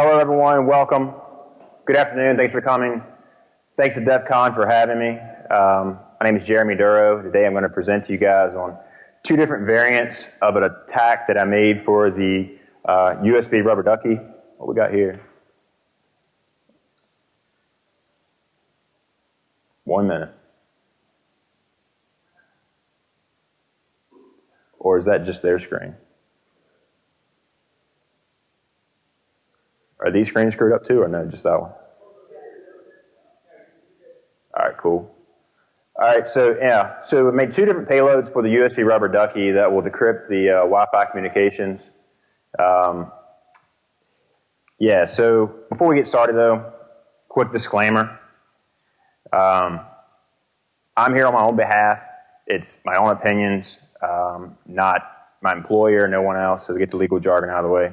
Hello, everyone. Welcome. Good afternoon. Thanks for coming. Thanks to DEF CON for having me. Um, my name is Jeremy Duro. Today I'm going to present to you guys on two different variants of an attack that I made for the uh, USB rubber ducky. What we got here? One minute. Or is that just their screen? Are these screens screwed up too, or no, just that one? All right, cool. All right, so yeah, so we made two different payloads for the USB rubber ducky that will decrypt the uh, Wi-Fi communications. Um, yeah, so before we get started though, quick disclaimer. Um, I'm here on my own behalf. It's my own opinions, um, not my employer, no one else, so get the legal jargon out of the way.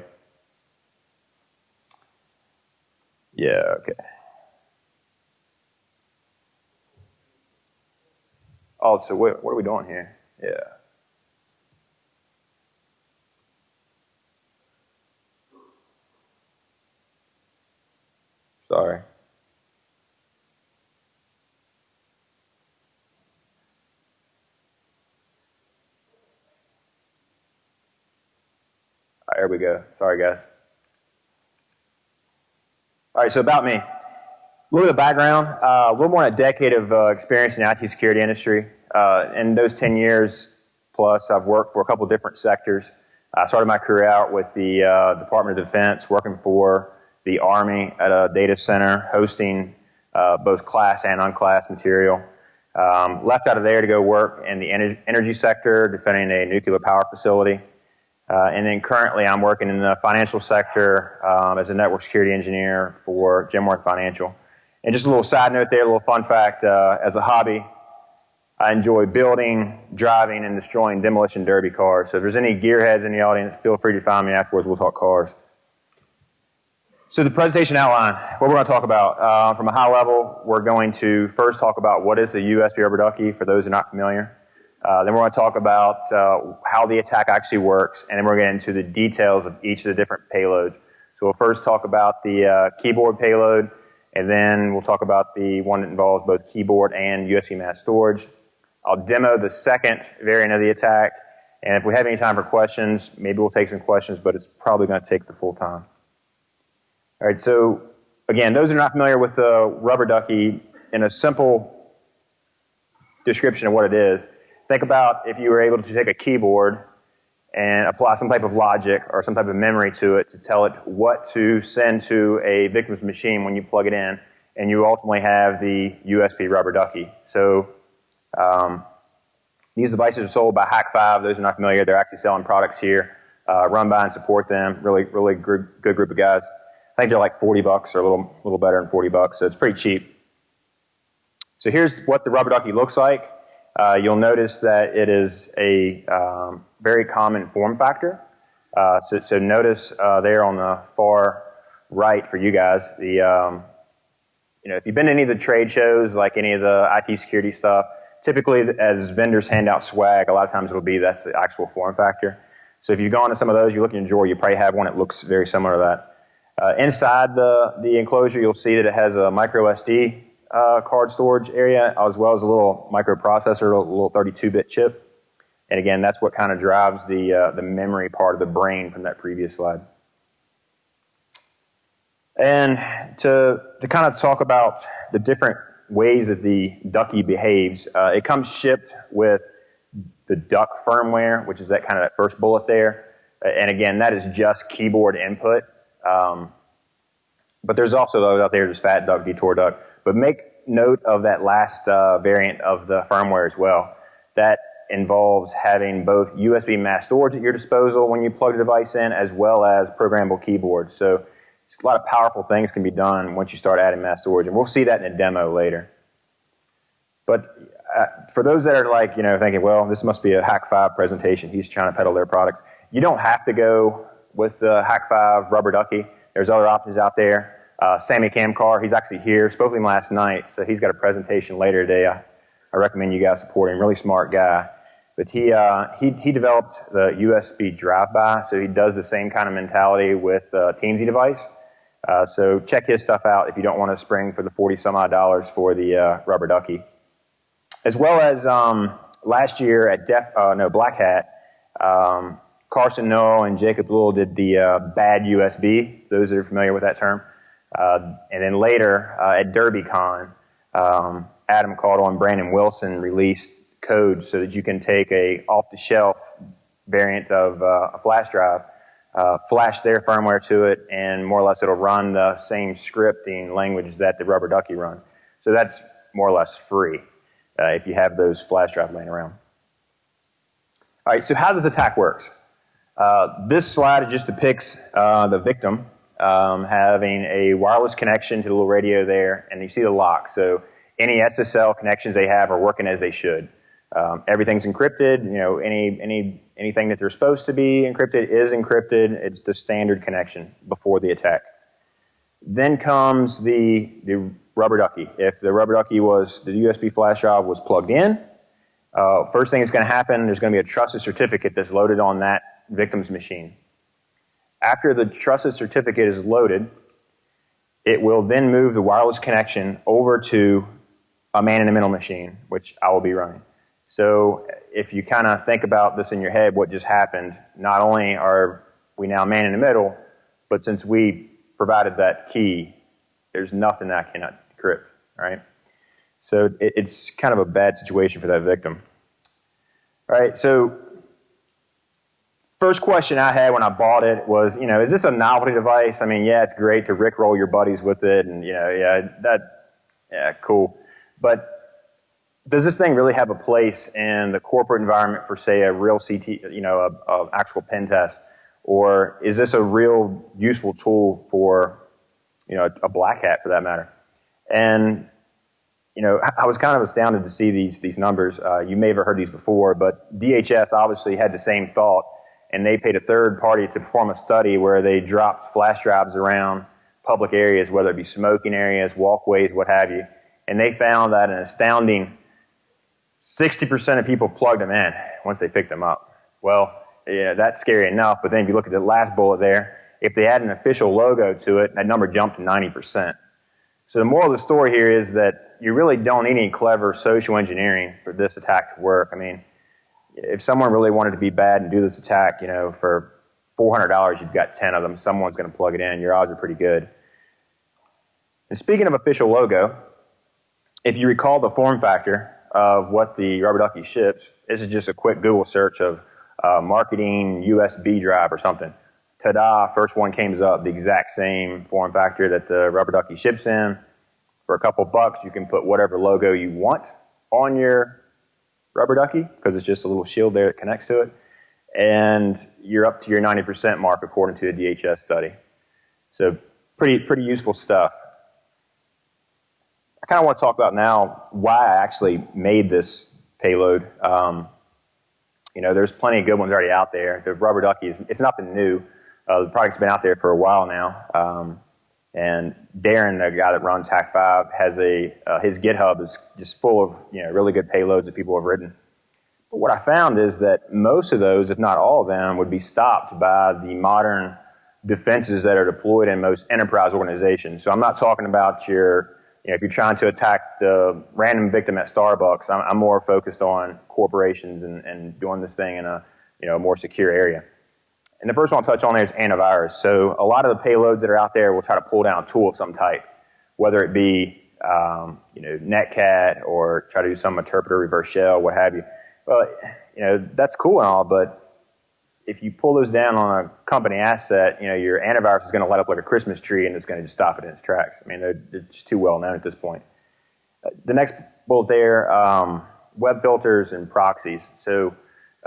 Yeah, okay. Oh, so what, what are we doing here? Yeah. Sorry. There we go. Sorry, guys. Right, so about me. A little bit of background, uh, a little more than a decade of uh, experience in the IT security industry. Uh, in those 10 years plus, I've worked for a couple different sectors. I started my career out with the uh, Department of Defense, working for the Army at a data center, hosting uh, both class and unclass material. Um, left out of there to go work in the energy sector, defending a nuclear power facility. Uh, and then currently I'm working in the financial sector um, as a network security engineer for Genworth Financial. And just a little side note there, a little fun fact, uh, as a hobby, I enjoy building, driving, and destroying demolition derby cars. So if there's any gearheads in the audience, feel free to find me afterwards. We'll talk cars. So the presentation outline, what we're going to talk about. Uh, from a high level, we're going to first talk about what is a USB rubber ducky for those who are not familiar. Uh, then we're going to talk about uh, how the attack actually works, and then we're going to get into the details of each of the different payloads. So we'll first talk about the uh, keyboard payload, and then we'll talk about the one that involves both keyboard and USB mass storage. I'll demo the second variant of the attack, and if we have any time for questions, maybe we'll take some questions, but it's probably going to take the full time. All right, so again, those who are not familiar with the rubber ducky, in a simple description of what it is, Think about if you were able to take a keyboard and apply some type of logic or some type of memory to it to tell it what to send to a victim's machine when you plug it in, and you ultimately have the USB rubber ducky. So um, these devices are sold by Hack5. Those are not familiar, they're actually selling products here. Uh, run by and support them. Really, really good, good group of guys. I think they're like 40 bucks or a little, little better than 40 bucks, so it's pretty cheap. So here's what the rubber ducky looks like. Uh, you'll notice that it is a um, very common form factor. Uh, so, so, notice uh, there on the far right for you guys, the um, you know if you've been to any of the trade shows, like any of the IT security stuff, typically as vendors hand out swag, a lot of times it'll be that's the actual form factor. So if you've gone to some of those, you look in your drawer, you probably have one that looks very similar to that. Uh, inside the the enclosure, you'll see that it has a micro SD uh, card storage area, as well as a little microprocessor, a little 32-bit chip. And again, that's what kind of drives the, uh, the memory part of the brain from that previous slide. And to, to kind of talk about the different ways that the Ducky behaves, uh, it comes shipped with the Duck firmware, which is that kind of that first bullet there. And again, that is just keyboard input. Um, but there's also those out there, just Fat Duck, Detour Duck. But make note of that last uh, variant of the firmware as well. That involves having both USB mass storage at your disposal when you plug the device in, as well as programmable keyboard. So a lot of powerful things can be done once you start adding mass storage, and we'll see that in a demo later. But uh, for those that are like, you know, thinking, well, this must be a Hack 5 presentation, he's trying to peddle their products. You don't have to go with the Hack 5 rubber ducky. There's other options out there. Uh, Sammy Kamkar, he's actually here. Spoke to him last night, so he's got a presentation later today. I, I recommend you guys support him. Really smart guy. But he, uh, he, he developed the USB drive-by, so he does the same kind of mentality with the device. Uh, so check his stuff out if you don't want to spring for the 40 some odd dollars for the uh, rubber ducky. As well as um, last year at Def, uh, no, Black Hat, um, Carson Noel and Jacob Lewell did the uh, bad USB, those that are familiar with that term. Uh, and then later uh, at DerbyCon, um, Adam Caudle and Brandon Wilson released code so that you can take a off-the-shelf variant of uh, a flash drive, uh, flash their firmware to it, and more or less it'll run the same scripting language that the Rubber Ducky run. So that's more or less free uh, if you have those flash drives laying around. All right, so how this attack works. Uh, this slide just depicts the victim um, having a wireless connection to the little radio there, and you see the lock. So any SSL connections they have are working as they should. Um, everything's encrypted. You know, any any anything that they're supposed to be encrypted is encrypted. It's the standard connection before the attack. Then comes the the rubber ducky. If the rubber ducky was the USB flash drive was plugged in, uh, first thing that's going to happen, there's going to be a trusted certificate that's loaded on that victim's machine. After the trusted certificate is loaded, it will then move the wireless connection over to a man in the middle machine, which I will be running. So if you kind of think about this in your head, what just happened, not only are we now man in the middle, but since we provided that key, there's nothing that I cannot decrypt, right? So it, it's kind of a bad situation for that victim. All right, so first question I had when I bought it was, you know, is this a novelty device? I mean, yeah, it's great to rickroll your buddies with it, and you know, yeah, that, yeah, cool. But does this thing really have a place in the corporate environment for, say, a real CT, you know, a, a actual pen test, or is this a real useful tool for, you know, a black hat for that matter? And you know, I was kind of astounded to see these these numbers. Uh, you may have heard these before, but DHS obviously had the same thought, and they paid a third party to perform a study where they dropped flash drives around public areas, whether it be smoking areas, walkways, what have you, and they found that an astounding 60% of people plugged them in once they picked them up. Well, yeah, that's scary enough, but then if you look at the last bullet there, if they add an official logo to it, that number jumped to 90%. So the moral of the story here is that you really don't need any clever social engineering for this attack to work. I mean, if someone really wanted to be bad and do this attack, you know, for $400, you've got 10 of them, someone's going to plug it in. Your odds are pretty good. And speaking of official logo, if you recall the form factor of what the rubber ducky ships, this is just a quick Google search of uh, marketing USB drive or something ta-da, first one comes up, the exact same form factor that the rubber ducky ships in. For a couple bucks, you can put whatever logo you want on your rubber ducky because it's just a little shield there that connects to it. And you're up to your 90% mark according to a DHS study. So pretty, pretty useful stuff. I kind of want to talk about now why I actually made this payload. Um, you know, there's plenty of good ones already out there. The rubber ducky is, it's nothing new. Uh, the product's been out there for a while now. Um, and Darren, the guy that runs Hack Five, has a, uh, his GitHub is just full of, you know, really good payloads that people have written. But what I found is that most of those, if not all of them, would be stopped by the modern defenses that are deployed in most enterprise organizations. So I'm not talking about your, you know, if you're trying to attack the random victim at Starbucks, I'm, I'm more focused on corporations and, and doing this thing in a, you know, more secure area. And the first one I'll touch on there is antivirus. So a lot of the payloads that are out there will try to pull down a tool of some type, whether it be um, you know Netcat or try to do some interpreter reverse shell, what have you. Well, you know that's cool and all, but if you pull those down on a company asset, you know your antivirus is going to light up like a Christmas tree and it's going to just stop it in its tracks. I mean, just too well known at this point. The next bullet there, um, web filters and proxies. So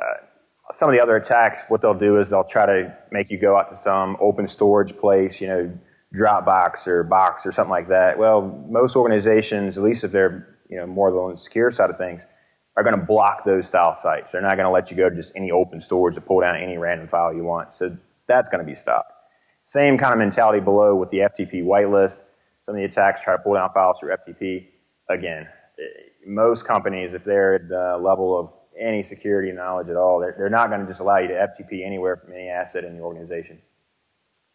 uh, some of the other attacks, what they'll do is they'll try to make you go out to some open storage place, you know, Dropbox or Box or something like that. Well, most organizations, at least if they're you know more on the secure side of things, are going to block those style sites. They're not going to let you go to just any open storage to pull down any random file you want. So that's going to be stopped. Same kind of mentality below with the FTP whitelist. Some of the attacks try to pull down files through FTP. Again, eh, most companies, if they're at the level of any security knowledge at all. They're, they're not going to just allow you to FTP anywhere from any asset in the organization.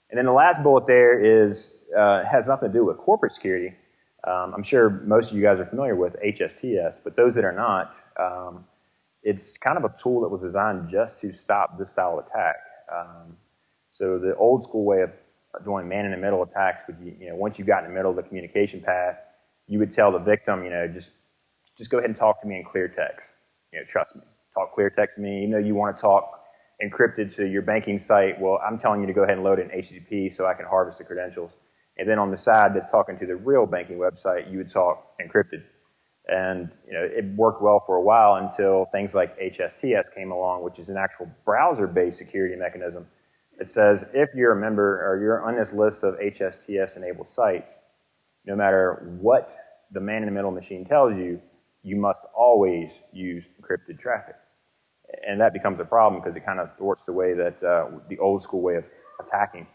And then the last bullet there is uh, has nothing to do with corporate security. Um, I'm sure most of you guys are familiar with HSTS, but those that are not, um, it's kind of a tool that was designed just to stop this style of attack. Um, so the old school way of doing man-in-the-middle attacks would, you, you know, once you got in the middle of the communication path, you would tell the victim, you know, just just go ahead and talk to me in clear text. You know, trust me. Talk clear text me. Even though you want to talk encrypted to your banking site, well, I'm telling you to go ahead and load in HTTP so I can harvest the credentials. And then on the side that's talking to the real banking website, you would talk encrypted. And you know, it worked well for a while until things like HSTS came along, which is an actual browser-based security mechanism. It says if you're a member or you're on this list of HSTS-enabled sites, no matter what the man-in-the-middle machine tells you, you must always use encrypted traffic. And that becomes a problem because it kind of thwarts the way that uh, the old school way of attacking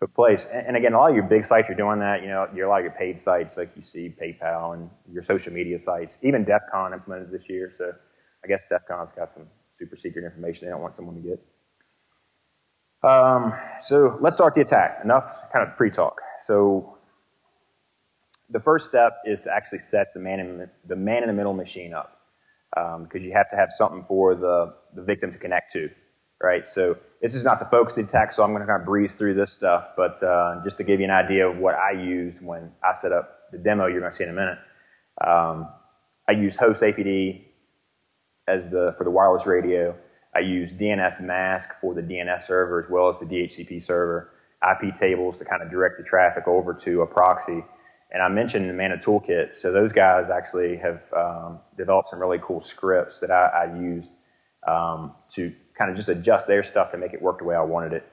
took place. And, and, again, a lot of your big sites are doing that. You know, a lot of your paid sites, like you see PayPal and your social media sites. Even DEF CON implemented this year, so I guess DEF CON's got some super secret information they don't want someone to get. Um, so let's start the attack. Enough kind of pre-talk. So the first step is to actually set the man in the, man in the middle machine up because um, you have to have something for the, the victim to connect to, right? So this is not the focus attack, so I'm going to kind of breeze through this stuff, but uh, just to give you an idea of what I used when I set up the demo you're going to see in a minute. Um, I used host APD as the, for the wireless radio. I used DNSMask for the DNS server as well as the DHCP server, IP tables to kind of direct the traffic over to a proxy. And I mentioned the Mana Toolkit, so those guys actually have um, developed some really cool scripts that I, I used um, to kind of just adjust their stuff to make it work the way I wanted it.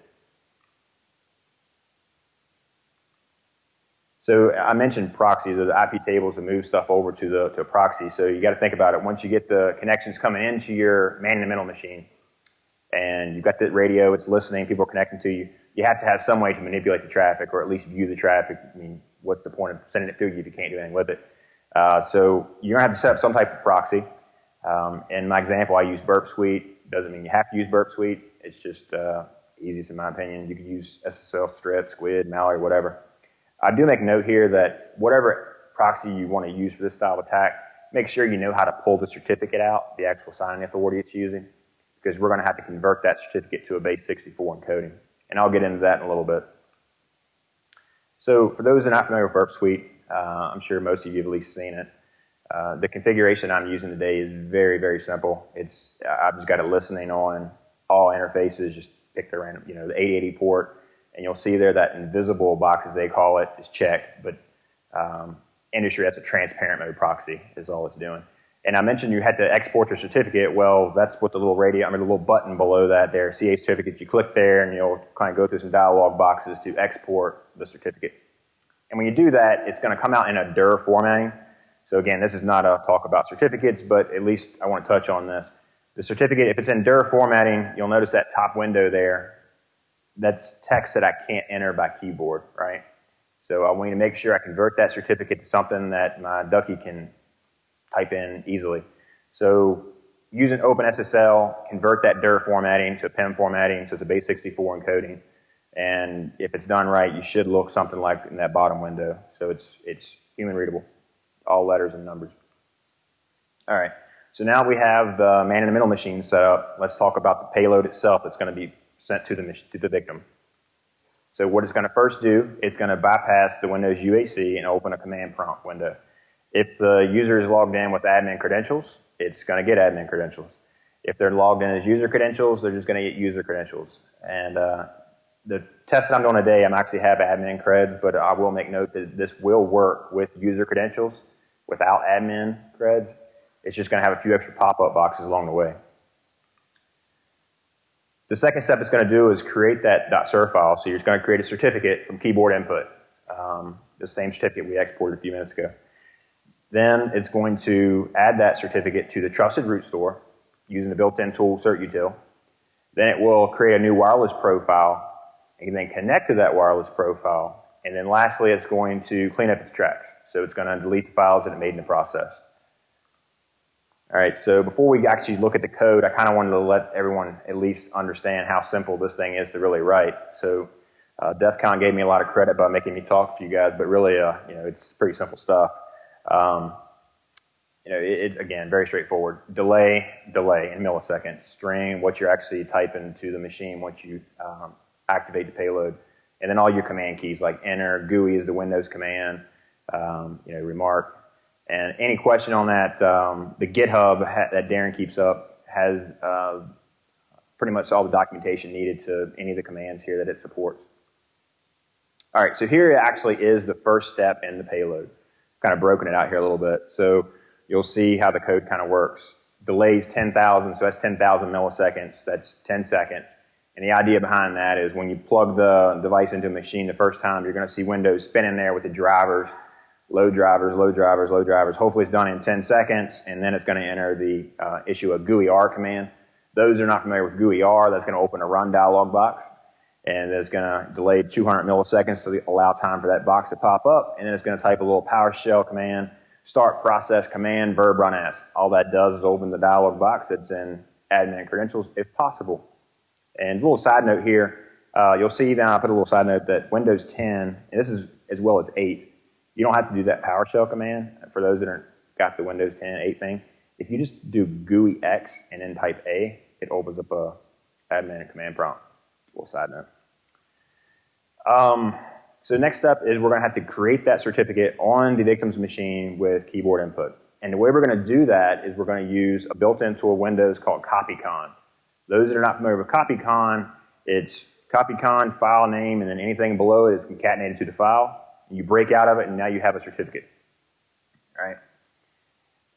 So I mentioned proxies, the IP tables to move stuff over to the to a proxy. So you got to think about it. Once you get the connections coming into your man-in-the-middle machine, and you've got the radio, it's listening, people are connecting to you, you have to have some way to manipulate the traffic, or at least view the traffic. I mean, what's the point of sending it through you if you can't do anything with it? Uh, so you're gonna have to set up some type of proxy. Um, in my example, I use Burp Suite. Doesn't mean you have to use Burp Suite. It's just uh, easiest in my opinion. You can use SSL Strip, Squid, Mallory, whatever. I do make note here that whatever proxy you want to use for this style of attack, make sure you know how to pull the certificate out, the actual signing authority it's using, because we're going to have to convert that certificate to a base 64 encoding. And I'll get into that in a little bit. So for those that are not familiar with Burp Suite, uh, I'm sure most of you have at least seen it. Uh, the configuration I'm using today is very, very simple. It's I've just got it listening on all interfaces. Just pick the random, you know, the 880 port, and you'll see there that invisible box, as they call it, is checked. But um, industry, that's a transparent mode proxy, is all it's doing. And I mentioned you had to export your certificate. Well, that's what the little radio, I mean, the little button below that there, CA certificates. You click there, and you'll kind of go through some dialog boxes to export the certificate. And when you do that, it's going to come out in a DIR formatting. So again, this is not a talk about certificates, but at least I want to touch on this. The certificate, if it's in DIR formatting, you'll notice that top window there. That's text that I can't enter by keyboard, right? So I want you to make sure I convert that certificate to something that my ducky can type in easily. So using OpenSSL, convert that DIR formatting to PEM formatting, so it's a base 64 encoding. And if it's done right, you should look something like in that bottom window. So it's, it's human readable, all letters and numbers. All right, so now we have the man-in-the-middle machine set up. Let's talk about the payload itself that's going to be sent to the, to the victim. So what it's going to first do, it's going to bypass the Windows UAC and open a command prompt window. If the user is logged in with admin credentials, it's going to get admin credentials. If they're logged in as user credentials, they're just going to get user credentials. And uh, the test that I'm doing today, I'm actually have admin creds, but I will make note that this will work with user credentials without admin creds. It's just going to have a few extra pop-up boxes along the way. The second step it's going to do is create that .cert file. So you're just going to create a certificate from keyboard input, um, the same certificate we exported a few minutes ago. Then it's going to add that certificate to the trusted root store using the built-in tool certutil. Then it will create a new wireless profile and then connect to that wireless profile. And then lastly, it's going to clean up its tracks. So it's going to delete the files that it made in the process. All right, so before we actually look at the code, I kind of wanted to let everyone at least understand how simple this thing is to really write. So Uh, DEF CON gave me a lot of credit by making me talk to you guys, but really, uh, you know, it's pretty simple stuff. Um, you know, it, it, again, very straightforward. Delay, delay in milliseconds. String, what you're actually typing to the machine once you um, activate the payload. And then all your command keys like enter, GUI is the Windows command, um, you know, remark. And any question on that, um, the GitHub that Darren keeps up has uh, pretty much all the documentation needed to any of the commands here that it supports. All right, so here actually is the first step in the payload. Kind of broken it out here a little bit. So you'll see how the code kind of works. Delays 10,000, so that's 10,000 milliseconds. That's 10 seconds. And the idea behind that is when you plug the device into a machine the first time, you're going to see Windows spinning there with the drivers, load drivers, load drivers, load drivers. Hopefully it's done in 10 seconds, and then it's going to enter the uh, issue a GUI-R command. Those are not familiar with GUI-R, that's going to open a run dialog box, and it's going to delay 200 milliseconds to allow time for that box to pop up, and then it's going to type a little PowerShell command start process command verb run as. All that does is open the dialog box that's in admin credentials if possible. And a little side note here, uh, you'll see now I put a little side note that Windows 10, and this is as well as 8, you don't have to do that PowerShell command for those that aren't got the Windows 10 8 thing. If you just do GUI X and then type A, it opens up a admin command prompt. Little side note. Um, so next step is we're going to have to create that certificate on the victim's machine with keyboard input. And the way we're going to do that is we're going to use a built-in tool Windows called CopyCon. Those that are not familiar with CopyCon, it's CopyCon file name and then anything below it is concatenated to the file. You break out of it and now you have a certificate. All right.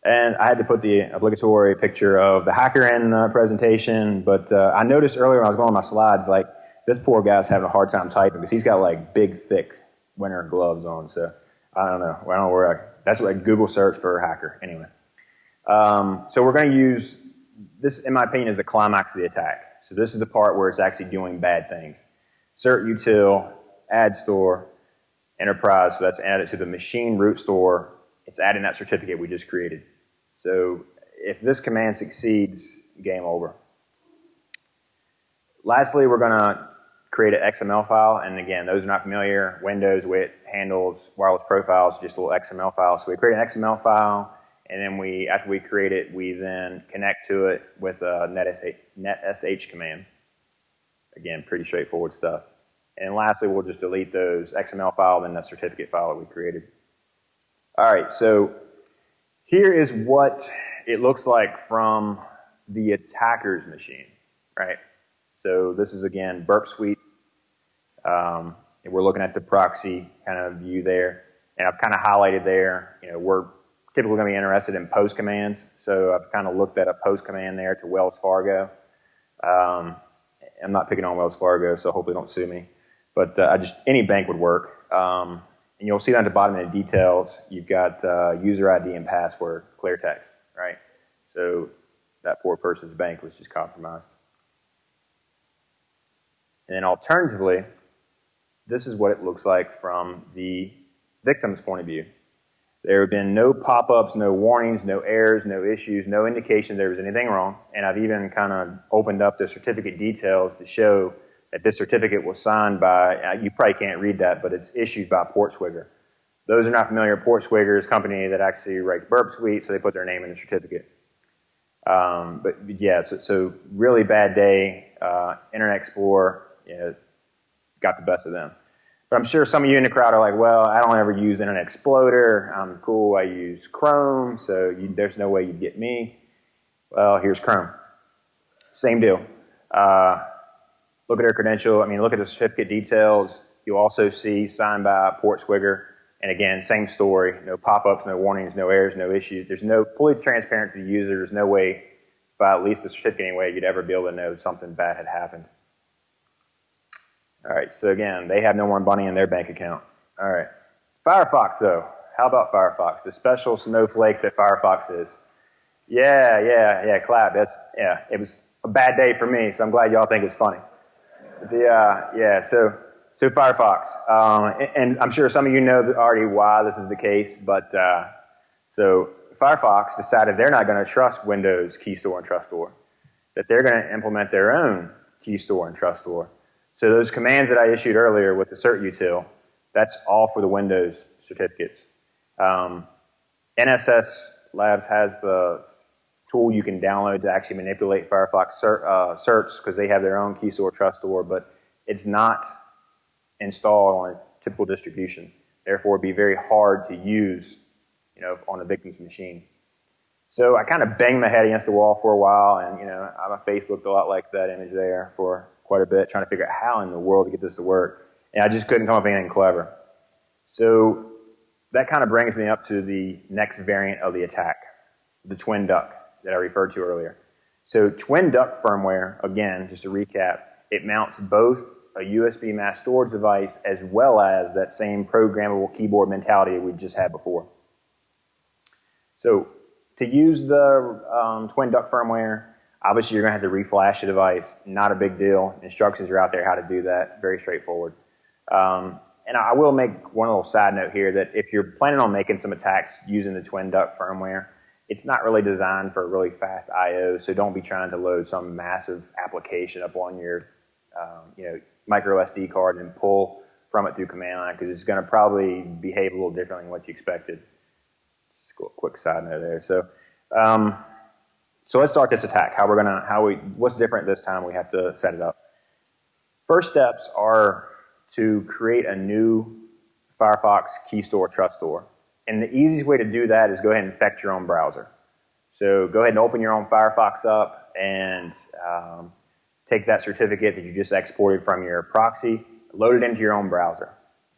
And I had to put the obligatory picture of the hacker in the presentation, but uh, I noticed earlier when I was going on my slides, like this poor guy's having a hard time typing because he's got like big, thick winter gloves on. So I don't know. I don't know where I, that's what Google search for a hacker. Anyway. Um, so we're going to use this, in my opinion, is the climax of the attack. So this is the part where it's actually doing bad things. Cert util, add store, enterprise. So that's added to the machine root store. It's adding that certificate we just created. So if this command succeeds, game over. Lastly, we're going to create an XML file. And again, those are not familiar, Windows, WIT, handles, wireless profiles, just a little XML file. So we create an XML file, and then we, after we create it, we then connect to it with a NetSH, NetSH command. Again, pretty straightforward stuff. And lastly, we'll just delete those XML file and the certificate file that we created. All right, so here is what it looks like from the attacker's machine, right? So this is again Burp Suite. Um, we're looking at the proxy kind of view there. And I've kind of highlighted there, you know, we're typically going to be interested in post commands. So I've kind of looked at a post command there to Wells Fargo. Um, I'm not picking on Wells Fargo, so hopefully don't sue me. But uh, I just any bank would work. Um, and you'll see down at the bottom in the details, you've got uh, user ID and password, clear text, right? So that poor person's bank was just compromised. And then alternatively, this is what it looks like from the victim's point of view. There have been no pop-ups, no warnings, no errors, no issues, no indication there was anything wrong. And I've even kind of opened up the certificate details to show that this certificate was signed by, uh, you probably can't read that, but it's issued by Portswigger. Those are not familiar, Portswigger is a company that actually writes Burp Suite, so they put their name in the certificate. Um, but yeah, so, so, really bad day, uh, Internet Explorer, you know, got the best of them. But I'm sure some of you in the crowd are like, well, I don't ever use Internet Exploder. I'm cool. I use Chrome, so you, there's no way you'd get me. Well, here's Chrome. Same deal. Uh, look at their credential. I mean, look at the certificate details. You'll also see signed by Portswigger. And again, same story. No pop-ups, no warnings, no errors, no issues. There's no fully transparent to the user. There's no way, by at least the certificate anyway, you'd ever be able to know something bad had happened. All right, so again, they have no more money in their bank account. All right. Firefox, though. How about Firefox? The special snowflake that Firefox is. Yeah, yeah, yeah, clap. That's, yeah, it was a bad day for me, so I'm glad y'all think it's funny. The, uh, yeah, so, so Firefox. Um, and, and, I'm sure some of you know already why this is the case, but, uh, so Firefox decided they're not going to trust Windows Key Store and Trust Store, that they're going to implement their own Key Store and Trust Store. So those commands that I issued earlier with the cert util, that's all for the Windows certificates. Um, NSS Labs has the tool you can download to actually manipulate Firefox cert, uh, certs because they have their own key store, trust store, but it's not installed on a typical distribution. Therefore, it'd be very hard to use, you know, on a victim's machine. So I kind of banged my head against the wall for a while, and you know, my face looked a lot like that image there for quite a bit, trying to figure out how in the world to get this to work. And I just couldn't come up with anything clever. So that kind of brings me up to the next variant of the attack, the twin duck that I referred to earlier. So twin duck firmware, again, just to recap, it mounts both a USB mass storage device as well as that same programmable keyboard mentality we just had before. So to use the um, twin duck firmware, obviously you're going to have to reflash the device. Not a big deal. Instructions are out there how to do that. Very straightforward. Um, and I will make one little side note here that if you're planning on making some attacks using the twin duck firmware, it's not really designed for a really fast I/O, so don't be trying to load some massive application up on your, um, you know, micro SD card and pull from it through command line because it's going to probably behave a little differently than what you expected. Just a quick side note there. So, um, so let's start this attack. How we're gonna, how we, what's different this time? We have to set it up. First steps are to create a new Firefox key store trust store. And the easiest way to do that is go ahead and infect your own browser. So go ahead and open your own Firefox up and um, take that certificate that you just exported from your proxy, load it into your own browser.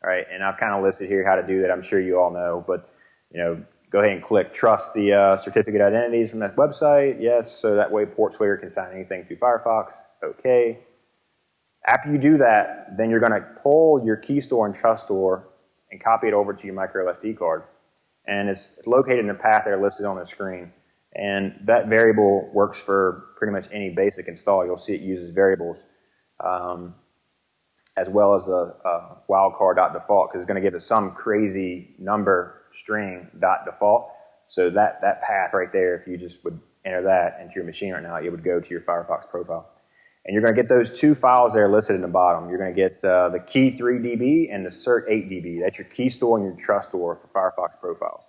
All right, and I've kind of listed here how to do that. I'm sure you all know, but you know, go ahead and click trust the uh, certificate identities from that website. Yes, so that way PortSwagger can sign anything through Firefox. Okay. After you do that, then you're going to pull your key store and trust store and copy it over to your micro SD card. And it's located in the path there listed on the screen. And that variable works for pretty much any basic install. You'll see it uses variables um, as well as a, a wildcard.default because it's going to give it some crazy number string dot default. So that, that path right there, if you just would enter that into your machine right now, it would go to your Firefox profile. And you're going to get those two files there listed in the bottom. You're going to get uh, the key 3db and the cert 8db. That's your key store and your trust store for Firefox profiles.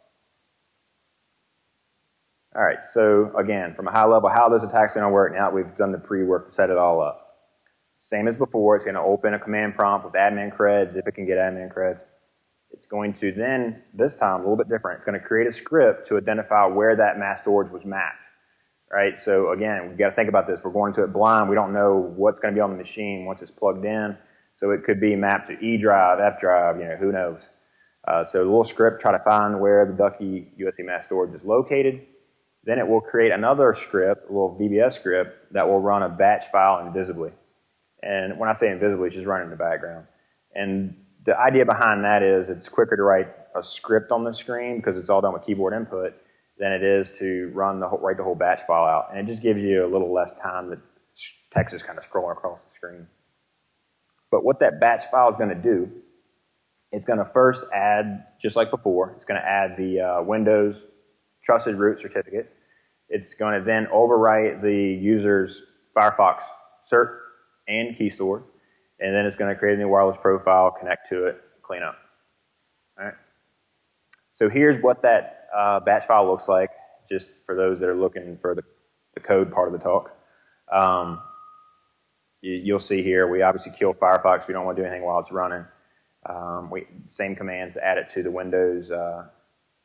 All right, so again, from a high level, how this attack's going to work now we've done the pre-work to set it all up. Same as before, it's going to open a command prompt with admin creds, if it can get admin creds. It's going to then, this time, a little bit different, it's going to create a script to identify where that mass storage was mapped right? So again, we've got to think about this. We're going to it blind. We don't know what's going to be on the machine once it's plugged in. So it could be mapped to E drive, F drive, you know, who knows. Uh, so the little script, try to find where the Ducky USB mass storage is located. Then it will create another script, a little VBS script, that will run a batch file invisibly. And when I say invisibly, it's just running in the background. And the idea behind that is it's quicker to write a script on the screen because it's all done with keyboard input than it is to run the whole, write the whole batch file out. And it just gives you a little less time that text is kind of scrolling across the screen. But what that batch file is going to do, it's going to first add, just like before, it's going to add the uh, Windows trusted root certificate. It's going to then overwrite the user's Firefox cert and key store. And then it's going to create a new wireless profile, connect to it, clean up. All right. So here's what that uh, batch file looks like, just for those that are looking for the, the code part of the talk. Um, you, will see here, we obviously kill Firefox. We don't want to do anything while it's running. Um, we, same commands, add it to the Windows uh,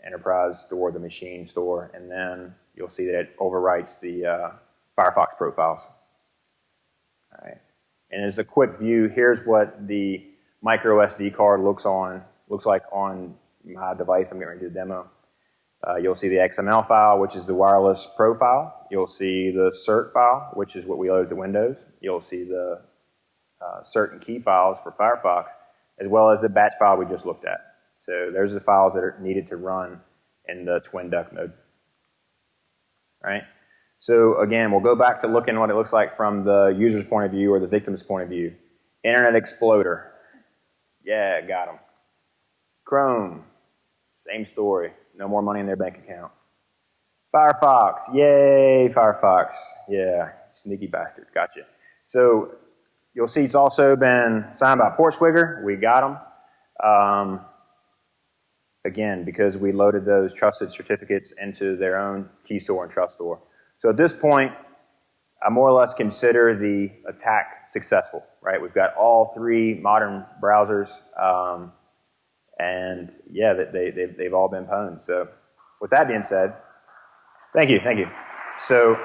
Enterprise store, the machine store, and then you'll see that it overwrites the uh, Firefox profiles. All right. And as a quick view, here's what the micro SD card looks on looks like on my device. I'm getting do a demo. Uh, you'll see the XML file, which is the wireless profile. You'll see the cert file, which is what we load to Windows. You'll see the uh, cert and key files for Firefox, as well as the batch file we just looked at. So there's the files that are needed to run in the twin duck mode. Right? So again, we'll go back to looking what it looks like from the user's point of view or the victim's point of view. Internet Explorer. Yeah, got them. Chrome. Same story. No more money in their bank account. Firefox. Yay, Firefox. Yeah, sneaky bastard. Gotcha. So you'll see it's also been signed by Portswigger. We got them. Um, again, because we loaded those trusted certificates into their own key store and trust store. So at this point, I more or less consider the attack successful, right? We've got all three modern browsers, um, and yeah, they, they, they've all been pwned. So with that being said, thank you, thank you. So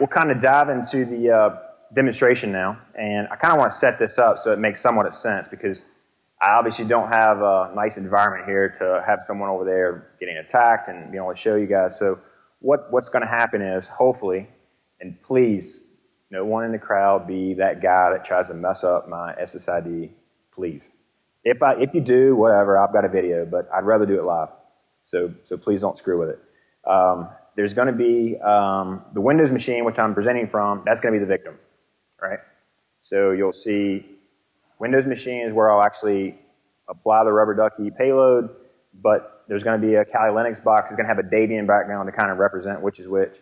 we'll kind of dive into the uh, demonstration now, and I kind of want to set this up so it makes somewhat of sense because I obviously don't have a nice environment here to have someone over there getting attacked and be able to show you guys. So what, what's going to happen is, hopefully, and please, no one in the crowd be that guy that tries to mess up my SSID, please. If, I, if you do, whatever, I've got a video, but I'd rather do it live. So, so please don't screw with it. Um, there's going to be um, the Windows machine, which I'm presenting from, that's going to be the victim, right? So you'll see Windows machine is where I'll actually apply the rubber ducky payload, but there's going to be a Kali Linux box. It's going to have a Debian background to kind of represent which is which.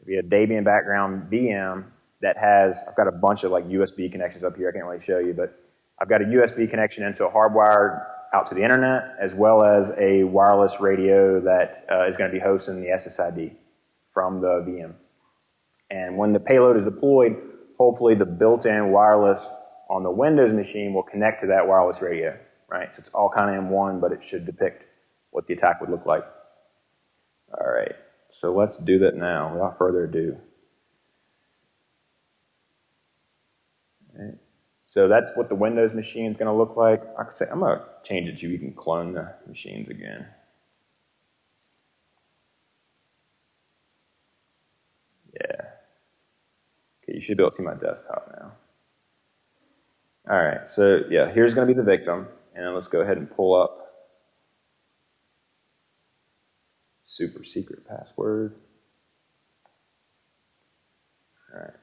It'll be a Debian background VM that has, I've got a bunch of like USB connections up here. I can't really show you, but I've got a USB connection into a hardwired out to the internet, as well as a wireless radio that uh, is going to be hosting the SSID from the VM. And when the payload is deployed, hopefully the built-in wireless on the Windows machine will connect to that wireless radio, right? So it's all kind of M1, but it should depict what the attack would look like. All right, so let's do that now without further ado. So that's what the Windows machine is going to look like. I could say, I'm going to change it so you can clone the machines again. Yeah. Okay, you should be able to see my desktop. All right, so yeah, here's going to be the victim, and let's go ahead and pull up super secret password. All right.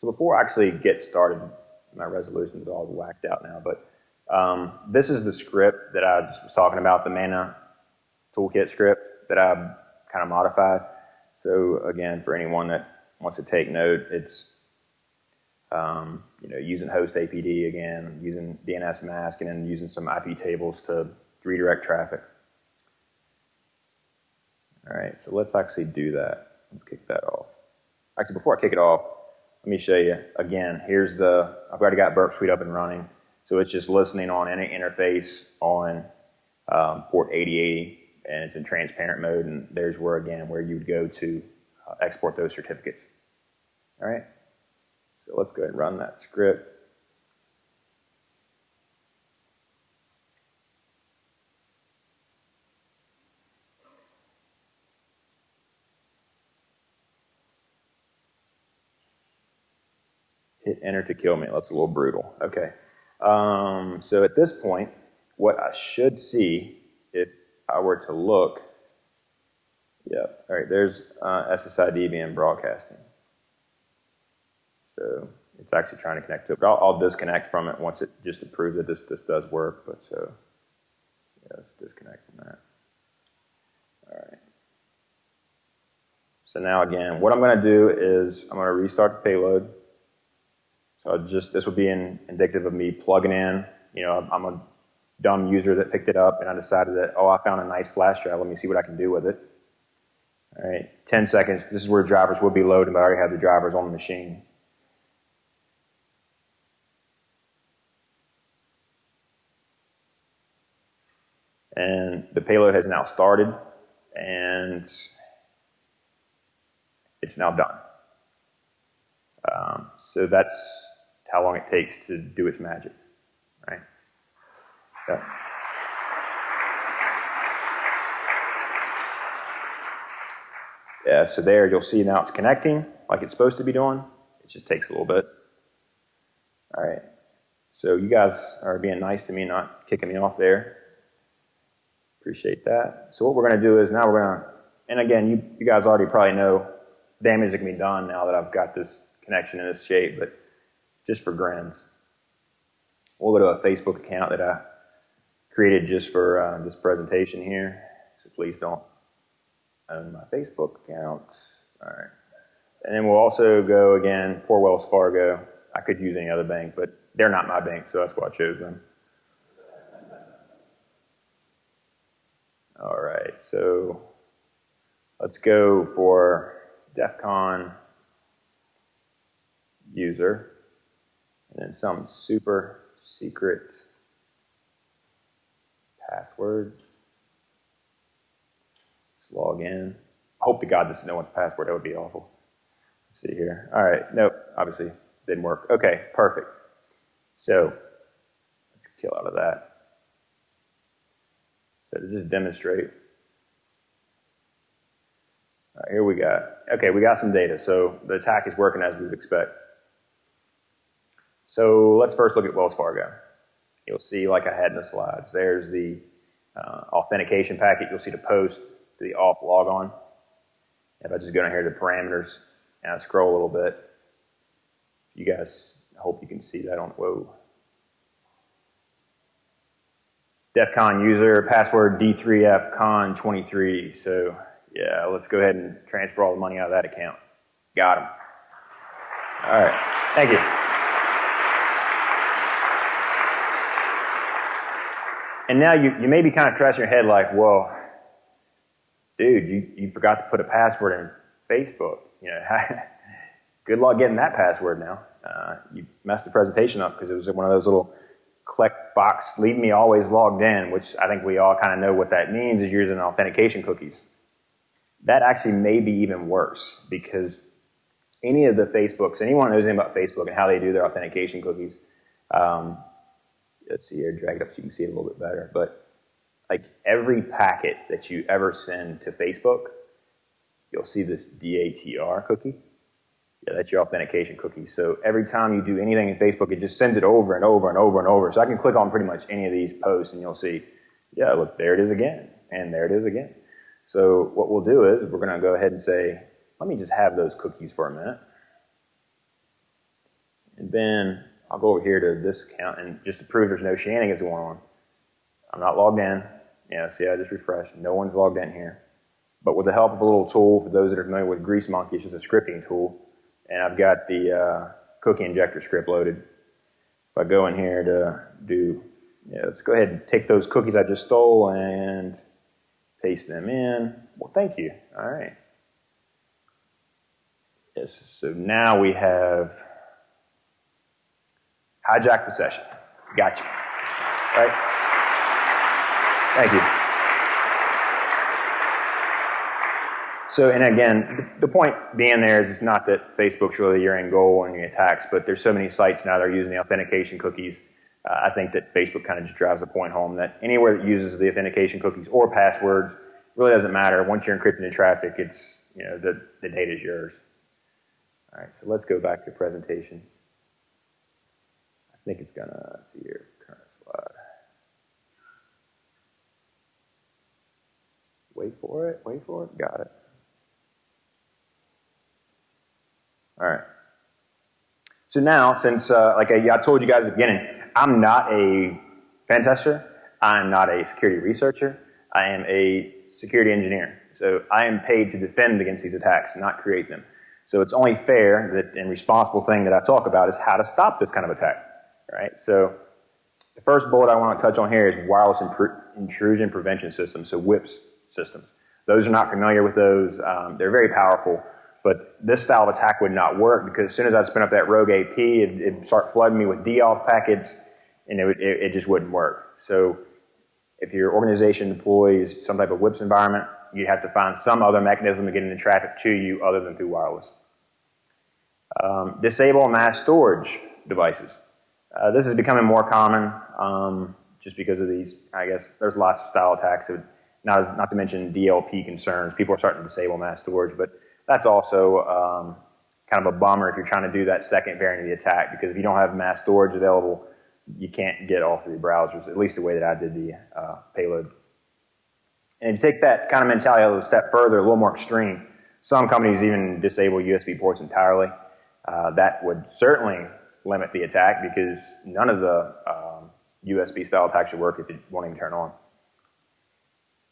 So before I actually get started, my resolution is all whacked out now, but um, this is the script that I was talking about, the Mana toolkit script that I kind of modified. So again, for anyone that wants to take note, it's um, you know using host APD again, using DNS mask, and then using some IP tables to redirect traffic. All right, so let's actually do that. Let's kick that off. Actually, before I kick it off, let me show you again. Here's the, I've already got Burp Suite up and running. So it's just listening on any interface on um, port 8080 and it's in transparent mode. And there's where, again, where you would go to uh, export those certificates. All right. So let's go ahead and run that script. hit enter to kill me. That's a little brutal. Okay. Um, so at this point, what I should see if I were to look, yep, all right, there's uh, SSID being broadcasting. So it's actually trying to connect to it, but I'll, I'll, disconnect from it once it, just to prove that this, this does work, but so, yeah, let's disconnect from that. All right. So now again, what I'm going to do is I'm going to restart the payload. So just this would be in, indicative of me plugging in. You know, I'm a dumb user that picked it up, and I decided that oh, I found a nice flash drive. Let me see what I can do with it. All right, 10 seconds. This is where drivers will be loaded, but I already have the drivers on the machine. And the payload has now started, and it's now done. Um, so that's how long it takes to do its magic, right? Yeah. Yeah, so there you'll see now it's connecting like it's supposed to be doing. It just takes a little bit. All right. So you guys are being nice to me, not kicking me off there. Appreciate that. So what we're going to do is now we're going to, and again, you, you guys already probably know damage that can be done now that I've got this connection in this shape, but just for grins. We'll go to a Facebook account that I created just for uh, this presentation here, so please don't own my Facebook account. All right. And then we'll also go again, poor Wells Fargo. I could use any other bank, but they're not my bank, so that's why I chose them. All right, so let's go for DEF CON user, and then some super secret password. Let's log in. Hope to God this is no one's password. That would be awful. Let's see here. All right. Nope. Obviously didn't work. Okay. Perfect. So let's kill out of that. So to just demonstrate. Right, here we got, okay, we got some data. So the attack is working as we would expect. So let's first look at Wells Fargo. You'll see, like I had in the slides, there's the uh, authentication packet. You'll see the post to the auth logon. If I just go down here to the parameters and I scroll a little bit, you guys, I hope you can see that on, whoa. DEF CON user, password D3FCON23. So yeah, let's go ahead and transfer all the money out of that account. Got him. All right, thank you. And now you, you may be kind of scratching your head like, well, dude, you, you forgot to put a password in Facebook. You know, good luck getting that password now. Uh, you messed the presentation up because it was one of those little click box, leave me always logged in, which I think we all kind of know what that means is using authentication cookies. That actually may be even worse because any of the Facebooks, anyone knows anything about Facebook and how they do their authentication cookies, um, let's see here, drag it up so you can see it a little bit better. But like every packet that you ever send to Facebook, you'll see this DATR cookie. Yeah, that's your authentication cookie. So every time you do anything in Facebook, it just sends it over and over and over and over. So I can click on pretty much any of these posts and you'll see, yeah, look, there it is again. And there it is again. So what we'll do is we're going to go ahead and say, let me just have those cookies for a minute. And then I'll go over here to this account and just to prove there's no shenanigans going on. I'm not logged in. Yeah, see, I just refreshed. No one's logged in here. But with the help of a little tool, for those that are familiar with GreaseMonkey, it's just a scripting tool. And I've got the uh, cookie injector script loaded. If I go in here to do, yeah, let's go ahead and take those cookies I just stole and paste them in. Well, thank you. All right. Yes, so now we have hijacked the session. Gotcha. Right? Thank you. So, and again, the point being there is it's not that Facebook's really your end goal in the attacks, but there's so many sites now that are using the authentication cookies. Uh, I think that Facebook kind of just drives the point home that anywhere that uses the authentication cookies or passwords really doesn't matter. Once you're encrypting the traffic, it's, you know, the, the data is yours. All right, so let's go back to the presentation. I think it's gonna see here, current slide. Wait for it, wait for it, got it. All right. So now, since, uh, like I, I told you guys at the beginning, I'm not a pen tester, I'm not a security researcher, I am a security engineer. So I am paid to defend against these attacks, not create them. So it's only fair that and responsible thing that I talk about is how to stop this kind of attack. Right? So the first bullet I want to touch on here is wireless intrusion prevention systems, so WIPS systems. Those are not familiar with those. Um, they're very powerful, but this style of attack would not work because as soon as I'd spin up that rogue AP, it, would start flooding me with DAuth packets, and it, would, it, it just wouldn't work. So if your organization deploys some type of WIPS environment, you'd have to find some other mechanism to get the traffic to you other than through wireless. Um, disable mass storage devices. Uh, this is becoming more common um, just because of these, I guess, there's lots of style attacks, not, not to mention DLP concerns. People are starting to disable mass storage, but that's also um, kind of a bummer if you're trying to do that second variant of the attack because if you don't have mass storage available, you can't get all three browsers, at least the way that I did the uh, payload. And to take that kind of mentality a little step further, a little more extreme, some companies even disable USB ports entirely. Uh, that would certainly limit the attack because none of the um, USB style attacks should work if it won't even turn on.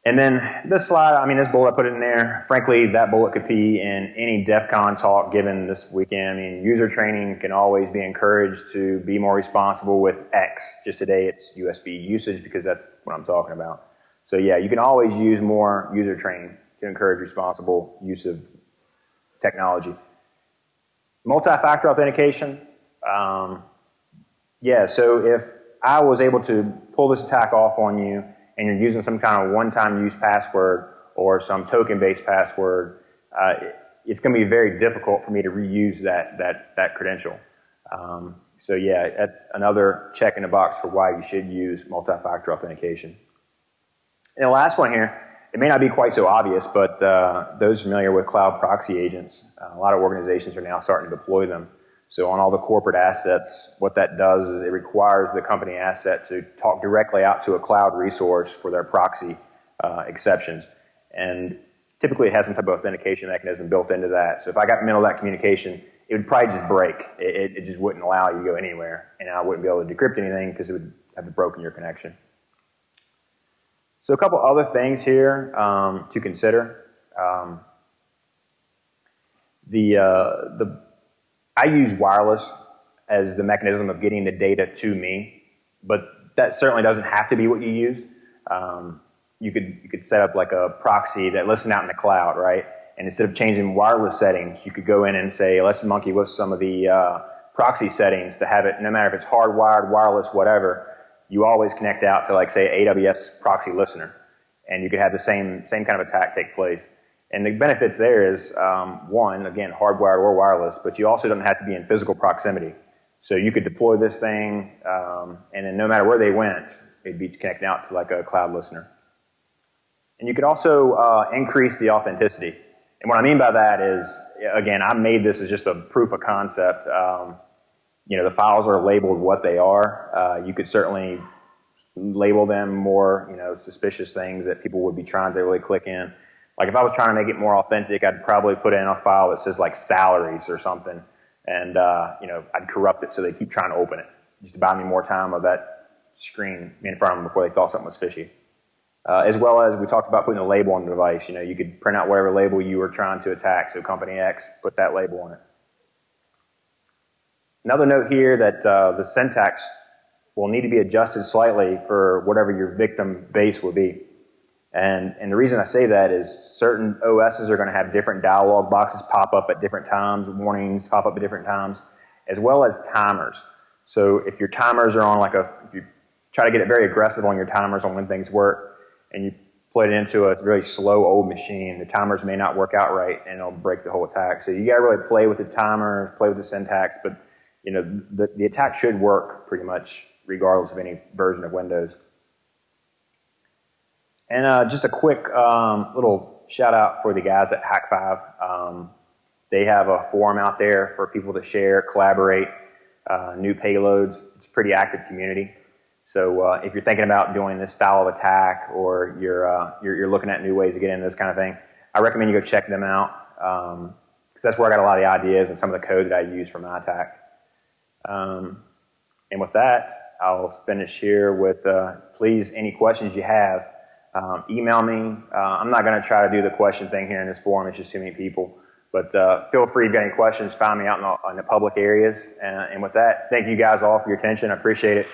And then this slide, I mean, this bullet I put it in there, frankly, that bullet could be in any DEF CON talk given this weekend. I mean, user training can always be encouraged to be more responsible with X. Just today it's USB usage because that's what I'm talking about. So yeah, you can always use more user training to encourage responsible use of technology. Multi-factor authentication. Um, yeah, so if I was able to pull this attack off on you and you're using some kind of one-time use password or some token-based password, uh, it's going to be very difficult for me to reuse that, that, that credential. Um, so yeah, that's another check in the box for why you should use multi-factor authentication. And the last one here, it may not be quite so obvious, but uh, those familiar with cloud proxy agents, uh, a lot of organizations are now starting to deploy them. So on all the corporate assets, what that does is it requires the company asset to talk directly out to a cloud resource for their proxy uh, exceptions. And typically it has some type of authentication mechanism built into that. So if I got middle of that communication, it would probably just break. It, it, just wouldn't allow you to go anywhere. And I wouldn't be able to decrypt anything because it would have broken your connection. So a couple other things here um, to consider. Um, the, uh, the I use wireless as the mechanism of getting the data to me, but that certainly doesn't have to be what you use. Um, you could you could set up like a proxy that listens out in the cloud, right? And instead of changing wireless settings, you could go in and say, let's monkey with some of the uh, proxy settings to have it, no matter if it's hardwired, wireless, whatever, you always connect out to like say AWS proxy listener, and you could have the same same kind of attack take place. And the benefits there is, um, one, again, hardwired or wireless, but you also don't have to be in physical proximity. So you could deploy this thing, um, and then no matter where they went, it'd be connecting out to like a cloud listener. And you could also uh, increase the authenticity. And what I mean by that is, again, I made this as just a proof of concept. Um, you know, the files are labeled what they are. Uh, you could certainly label them more, you know, suspicious things that people would be trying to really click in. Like if I was trying to make it more authentic, I'd probably put in a file that says like salaries or something, and uh, you know I'd corrupt it so they keep trying to open it, just to buy me more time of that screen in front of them before they thought something was fishy. Uh, as well as we talked about putting a label on the device. You know, you could print out whatever label you were trying to attack. So company X, put that label on it. Another note here that uh, the syntax will need to be adjusted slightly for whatever your victim base will be. And, and the reason I say that is certain OSs are going to have different dialog boxes pop up at different times, warnings pop up at different times, as well as timers. So if your timers are on like a, if you try to get it very aggressive on your timers on when things work, and you put it into a really slow old machine, the timers may not work out right and it'll break the whole attack. So you got to really play with the timers, play with the syntax, but you know, the, the attack should work pretty much regardless of any version of Windows. And uh, just a quick um, little shout out for the guys at Hack 5. Um, they have a forum out there for people to share, collaborate, uh, new payloads. It's a pretty active community. So uh, if you're thinking about doing this style of attack or you're, uh, you're, you're, looking at new ways to get into this kind of thing, I recommend you go check them out because um, that's where I got a lot of the ideas and some of the code that I use for my attack. Um, and with that, I'll finish here with uh, please any questions you have um, email me. Uh, I'm not going to try to do the question thing here in this forum. It's just too many people. But uh, feel free if you got any questions, find me out in the, in the public areas. And, and with that, thank you guys all for your attention. I appreciate it.